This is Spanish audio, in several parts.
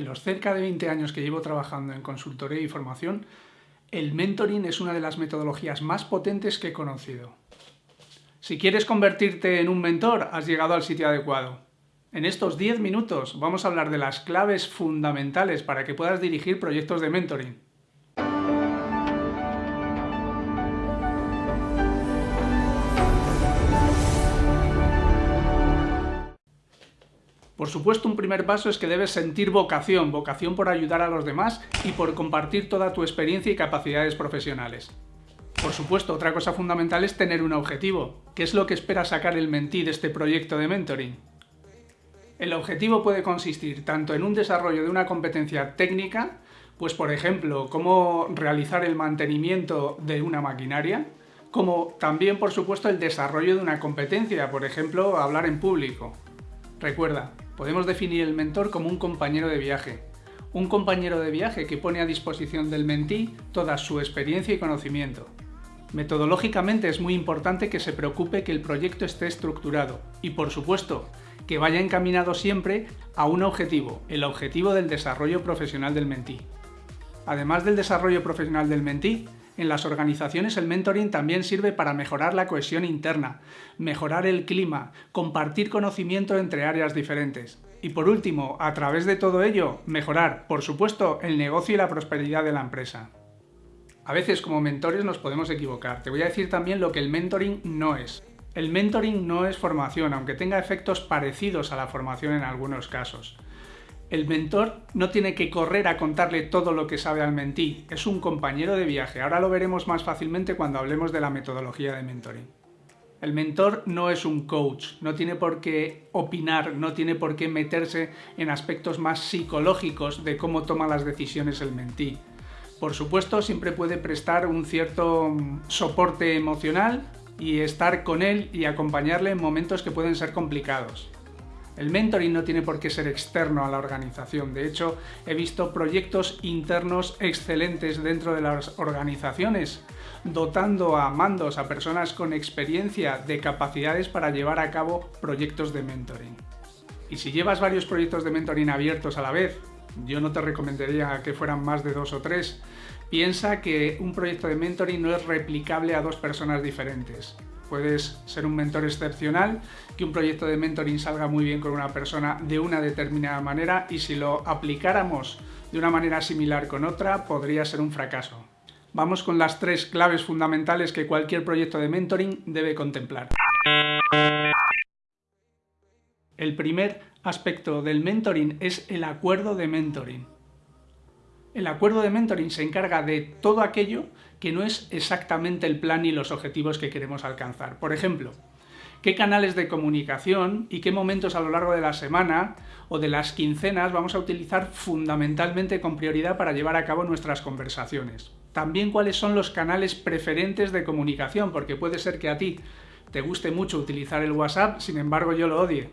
En los cerca de 20 años que llevo trabajando en consultoría y formación, el mentoring es una de las metodologías más potentes que he conocido. Si quieres convertirte en un mentor, has llegado al sitio adecuado. En estos 10 minutos vamos a hablar de las claves fundamentales para que puedas dirigir proyectos de mentoring. Por supuesto, un primer paso es que debes sentir vocación, vocación por ayudar a los demás y por compartir toda tu experiencia y capacidades profesionales. Por supuesto, otra cosa fundamental es tener un objetivo. ¿Qué es lo que espera sacar el mentí de este proyecto de mentoring? El objetivo puede consistir tanto en un desarrollo de una competencia técnica, pues por ejemplo, cómo realizar el mantenimiento de una maquinaria, como también por supuesto el desarrollo de una competencia, por ejemplo, hablar en público. Recuerda, Podemos definir el mentor como un compañero de viaje. Un compañero de viaje que pone a disposición del mentí toda su experiencia y conocimiento. Metodológicamente es muy importante que se preocupe que el proyecto esté estructurado y, por supuesto, que vaya encaminado siempre a un objetivo, el objetivo del desarrollo profesional del mentí. Además del desarrollo profesional del mentí, en las organizaciones el mentoring también sirve para mejorar la cohesión interna, mejorar el clima, compartir conocimiento entre áreas diferentes. Y por último, a través de todo ello, mejorar, por supuesto, el negocio y la prosperidad de la empresa. A veces como mentores nos podemos equivocar. Te voy a decir también lo que el mentoring no es. El mentoring no es formación, aunque tenga efectos parecidos a la formación en algunos casos. El mentor no tiene que correr a contarle todo lo que sabe al mentí, es un compañero de viaje. Ahora lo veremos más fácilmente cuando hablemos de la metodología de mentoring. El mentor no es un coach, no tiene por qué opinar, no tiene por qué meterse en aspectos más psicológicos de cómo toma las decisiones el mentí. Por supuesto, siempre puede prestar un cierto mm, soporte emocional y estar con él y acompañarle en momentos que pueden ser complicados. El mentoring no tiene por qué ser externo a la organización. De hecho, he visto proyectos internos excelentes dentro de las organizaciones, dotando a mandos, a personas con experiencia de capacidades para llevar a cabo proyectos de mentoring. Y si llevas varios proyectos de mentoring abiertos a la vez, yo no te recomendaría que fueran más de dos o tres. Piensa que un proyecto de mentoring no es replicable a dos personas diferentes. Puedes ser un mentor excepcional, que un proyecto de mentoring salga muy bien con una persona de una determinada manera y si lo aplicáramos de una manera similar con otra, podría ser un fracaso. Vamos con las tres claves fundamentales que cualquier proyecto de mentoring debe contemplar. El primer aspecto del mentoring es el acuerdo de mentoring. El acuerdo de mentoring se encarga de todo aquello que no es exactamente el plan y los objetivos que queremos alcanzar. Por ejemplo, qué canales de comunicación y qué momentos a lo largo de la semana o de las quincenas vamos a utilizar fundamentalmente con prioridad para llevar a cabo nuestras conversaciones. También cuáles son los canales preferentes de comunicación, porque puede ser que a ti te guste mucho utilizar el WhatsApp, sin embargo yo lo odie.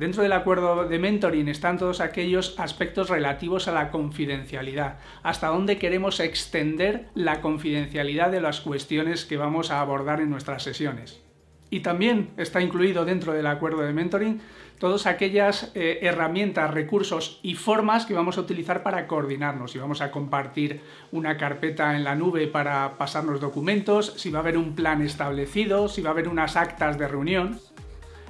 Dentro del acuerdo de mentoring están todos aquellos aspectos relativos a la confidencialidad, hasta dónde queremos extender la confidencialidad de las cuestiones que vamos a abordar en nuestras sesiones. Y también está incluido dentro del acuerdo de mentoring todas aquellas eh, herramientas, recursos y formas que vamos a utilizar para coordinarnos. Si vamos a compartir una carpeta en la nube para pasarnos documentos, si va a haber un plan establecido, si va a haber unas actas de reunión.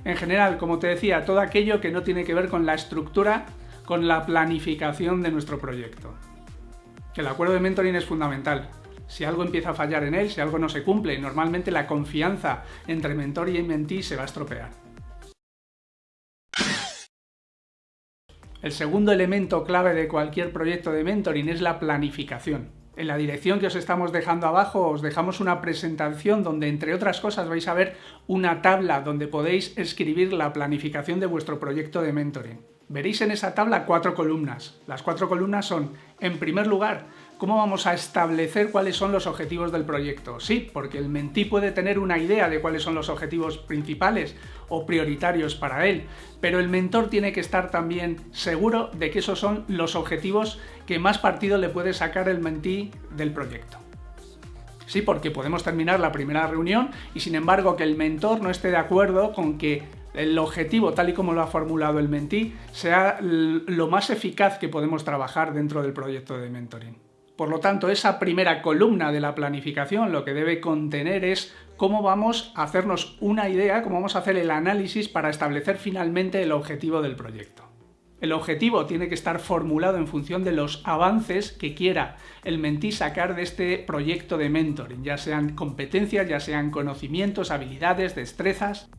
En general, como te decía, todo aquello que no tiene que ver con la estructura, con la planificación de nuestro proyecto. El acuerdo de mentoring es fundamental. Si algo empieza a fallar en él, si algo no se cumple, normalmente la confianza entre mentor y mentí se va a estropear. El segundo elemento clave de cualquier proyecto de mentoring es la planificación. En la dirección que os estamos dejando abajo os dejamos una presentación donde entre otras cosas vais a ver una tabla donde podéis escribir la planificación de vuestro proyecto de mentoring. Veréis en esa tabla cuatro columnas. Las cuatro columnas son, en primer lugar, ¿Cómo vamos a establecer cuáles son los objetivos del proyecto? Sí, porque el mentí puede tener una idea de cuáles son los objetivos principales o prioritarios para él, pero el mentor tiene que estar también seguro de que esos son los objetivos que más partido le puede sacar el mentí del proyecto. Sí, porque podemos terminar la primera reunión y sin embargo que el mentor no esté de acuerdo con que el objetivo, tal y como lo ha formulado el mentí, sea lo más eficaz que podemos trabajar dentro del proyecto de mentoring. Por lo tanto, esa primera columna de la planificación lo que debe contener es cómo vamos a hacernos una idea, cómo vamos a hacer el análisis para establecer finalmente el objetivo del proyecto. El objetivo tiene que estar formulado en función de los avances que quiera el mentí sacar de este proyecto de mentoring, ya sean competencias, ya sean conocimientos, habilidades, destrezas.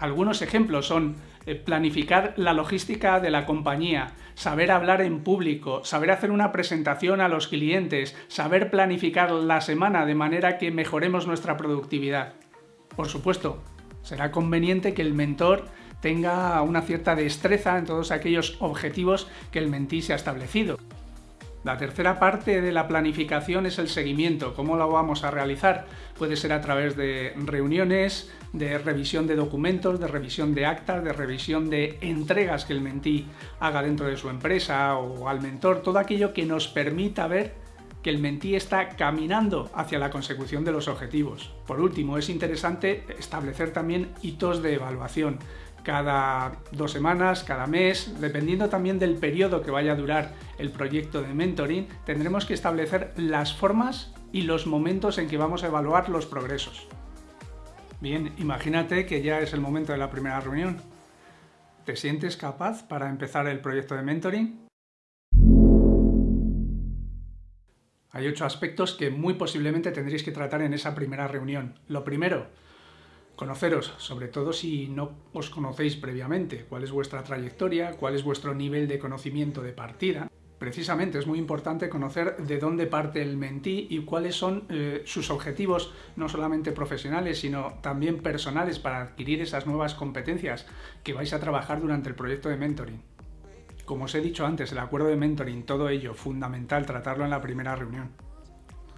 Algunos ejemplos son planificar la logística de la compañía, saber hablar en público, saber hacer una presentación a los clientes, saber planificar la semana de manera que mejoremos nuestra productividad. Por supuesto, será conveniente que el mentor tenga una cierta destreza en todos aquellos objetivos que el mentí se ha establecido. La tercera parte de la planificación es el seguimiento. ¿Cómo lo vamos a realizar? Puede ser a través de reuniones, de revisión de documentos, de revisión de actas, de revisión de entregas que el mentí haga dentro de su empresa o al mentor, todo aquello que nos permita ver que el mentí está caminando hacia la consecución de los objetivos. Por último, es interesante establecer también hitos de evaluación cada dos semanas, cada mes, dependiendo también del periodo que vaya a durar el proyecto de mentoring, tendremos que establecer las formas y los momentos en que vamos a evaluar los progresos. Bien, imagínate que ya es el momento de la primera reunión. ¿Te sientes capaz para empezar el proyecto de mentoring? Hay ocho aspectos que muy posiblemente tendréis que tratar en esa primera reunión. Lo primero, conoceros, sobre todo si no os conocéis previamente, cuál es vuestra trayectoria, cuál es vuestro nivel de conocimiento de partida. Precisamente es muy importante conocer de dónde parte el mentí y cuáles son eh, sus objetivos, no solamente profesionales, sino también personales para adquirir esas nuevas competencias que vais a trabajar durante el proyecto de mentoring. Como os he dicho antes, el acuerdo de mentoring, todo ello, fundamental tratarlo en la primera reunión.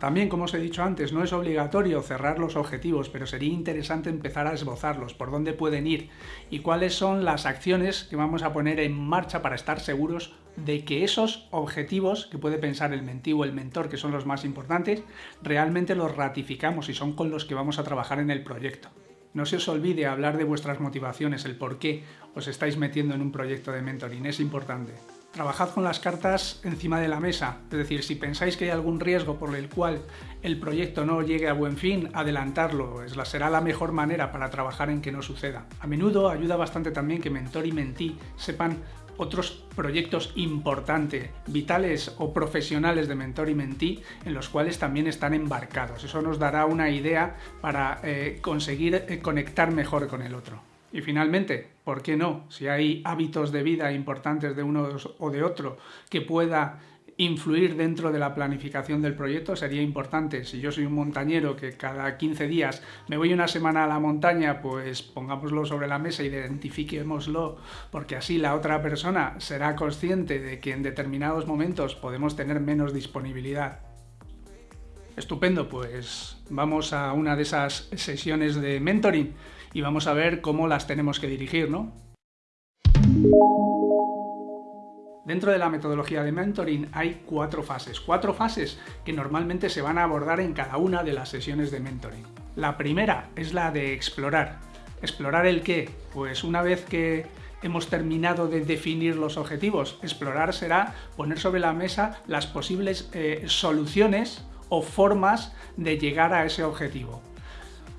También, como os he dicho antes, no es obligatorio cerrar los objetivos, pero sería interesante empezar a esbozarlos, por dónde pueden ir y cuáles son las acciones que vamos a poner en marcha para estar seguros de que esos objetivos que puede pensar el mentivo o el mentor, que son los más importantes, realmente los ratificamos y son con los que vamos a trabajar en el proyecto. No se os olvide hablar de vuestras motivaciones, el por qué os estáis metiendo en un proyecto de mentoring, es importante. Trabajad con las cartas encima de la mesa, es decir, si pensáis que hay algún riesgo por el cual el proyecto no llegue a buen fin, adelantarlo, es la, será la mejor manera para trabajar en que no suceda. A menudo ayuda bastante también que mentor y mentí sepan otros proyectos importantes, vitales o profesionales de mentor y mentí en los cuales también están embarcados. Eso nos dará una idea para eh, conseguir eh, conectar mejor con el otro. Y finalmente, ¿por qué no? Si hay hábitos de vida importantes de uno o de otro que pueda influir dentro de la planificación del proyecto sería importante. Si yo soy un montañero que cada 15 días me voy una semana a la montaña, pues pongámoslo sobre la mesa, identifiquémoslo, porque así la otra persona será consciente de que en determinados momentos podemos tener menos disponibilidad. Estupendo, pues vamos a una de esas sesiones de mentoring y vamos a ver cómo las tenemos que dirigir, ¿no? Dentro de la metodología de mentoring hay cuatro fases, cuatro fases que normalmente se van a abordar en cada una de las sesiones de mentoring. La primera es la de explorar. ¿Explorar el qué? Pues una vez que hemos terminado de definir los objetivos, explorar será poner sobre la mesa las posibles eh, soluciones o formas de llegar a ese objetivo.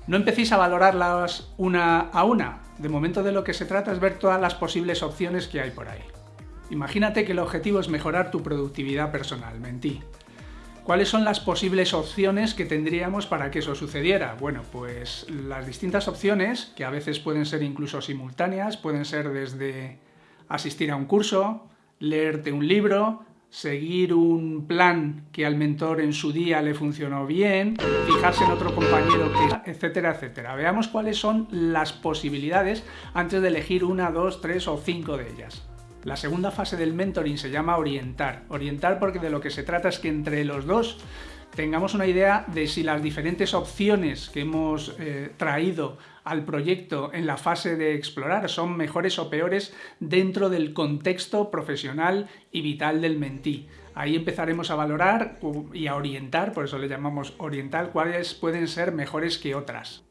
No empecéis a valorarlas una a una. De momento de lo que se trata es ver todas las posibles opciones que hay por ahí. Imagínate que el objetivo es mejorar tu productividad personal, mentí. ¿Cuáles son las posibles opciones que tendríamos para que eso sucediera? Bueno, pues las distintas opciones, que a veces pueden ser incluso simultáneas, pueden ser desde asistir a un curso, leerte un libro, seguir un plan que al mentor en su día le funcionó bien, fijarse en otro compañero que, etcétera, etcétera. Veamos cuáles son las posibilidades antes de elegir una, dos, tres o cinco de ellas. La segunda fase del mentoring se llama orientar. Orientar porque de lo que se trata es que entre los dos tengamos una idea de si las diferentes opciones que hemos eh, traído al proyecto en la fase de explorar son mejores o peores dentro del contexto profesional y vital del mentí. Ahí empezaremos a valorar y a orientar, por eso le llamamos orientar, cuáles pueden ser mejores que otras.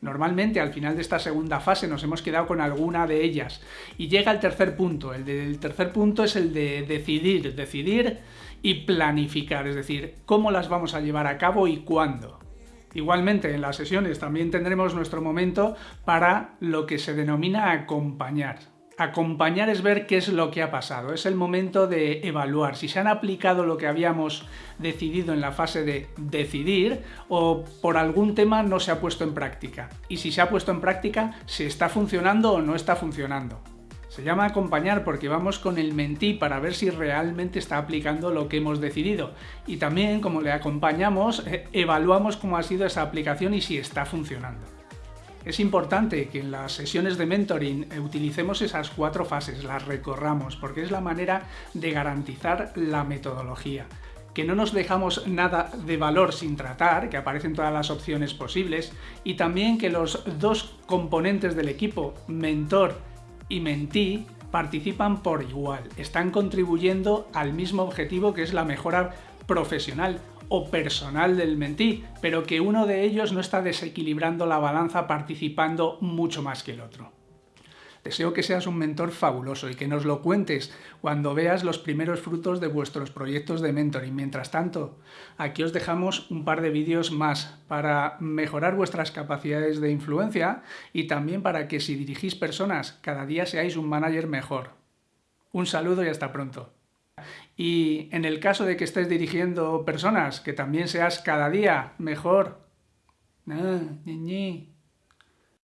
Normalmente al final de esta segunda fase nos hemos quedado con alguna de ellas. Y llega el tercer punto. El tercer punto es el de decidir, decidir y planificar, es decir, cómo las vamos a llevar a cabo y cuándo. Igualmente, en las sesiones también tendremos nuestro momento para lo que se denomina acompañar. Acompañar es ver qué es lo que ha pasado, es el momento de evaluar si se han aplicado lo que habíamos decidido en la fase de decidir o por algún tema no se ha puesto en práctica. Y si se ha puesto en práctica, si está funcionando o no está funcionando. Se llama acompañar porque vamos con el mentí para ver si realmente está aplicando lo que hemos decidido. Y también, como le acompañamos, eh, evaluamos cómo ha sido esa aplicación y si está funcionando. Es importante que en las sesiones de mentoring eh, utilicemos esas cuatro fases, las recorramos, porque es la manera de garantizar la metodología. Que no nos dejamos nada de valor sin tratar, que aparecen todas las opciones posibles, y también que los dos componentes del equipo, mentor y Mentí participan por igual, están contribuyendo al mismo objetivo que es la mejora profesional o personal del mentí, pero que uno de ellos no está desequilibrando la balanza participando mucho más que el otro. Deseo que seas un mentor fabuloso y que nos lo cuentes cuando veas los primeros frutos de vuestros proyectos de mentoring. Mientras tanto, aquí os dejamos un par de vídeos más para mejorar vuestras capacidades de influencia y también para que si dirigís personas, cada día seáis un manager mejor. Un saludo y hasta pronto. Y en el caso de que estés dirigiendo personas, que también seas cada día mejor. Ah,